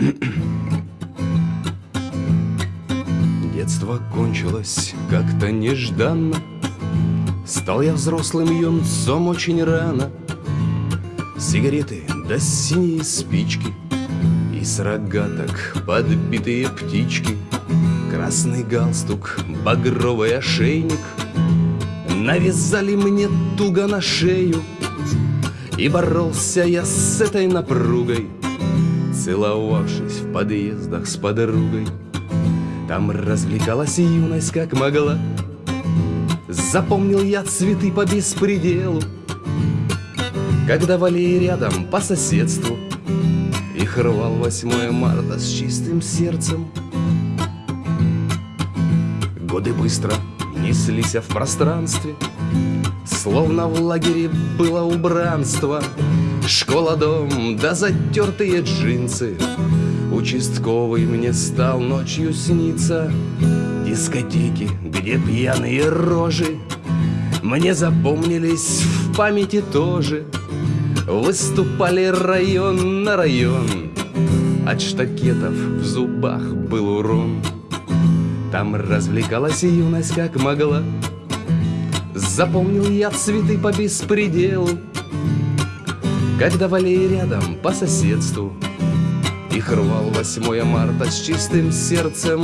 Детство кончилось как-то нежданно. Стал я взрослым юнцом очень рано. Сигареты да синие спички И с рогаток подбитые птички. Красный галстук, багровый ошейник. Навязали мне туго на шею. И боролся я с этой напругой Целовавшись в подъездах с подругой Там развлекалась юность как могла. Запомнил я цветы по беспределу Когда вали рядом по соседству. Их рвал 8 марта с чистым сердцем. Годы быстро неслись в пространстве Словно в лагере было убранство Школа, дом, да затертые джинсы. Участковый мне стал ночью сниться. Дискотеки, где пьяные рожи Мне запомнились в памяти тоже. Выступали район на район От штакетов в зубах был урон. Там развлекалась юность как могла. Запомнил я цветы по беспределу Когда вали рядом по соседству. Их рвал 8 марта с чистым сердцем.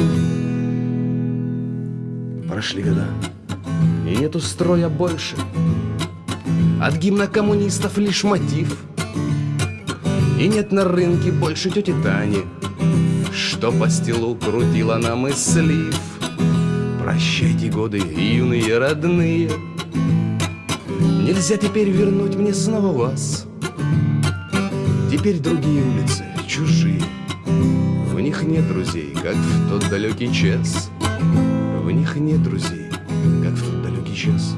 Прошли года, и нету строя больше. От гимна коммунистов лишь мотив. И нет на рынке больше тети Тани Что по стилу крутила нам и слив Прощайте годы, юные родные. Нельзя теперь вернуть мне снова вас Теперь другие улицы, чужие. В них нет друзей, как в тот далекий час. В них нет друзей, как в тот далекий час.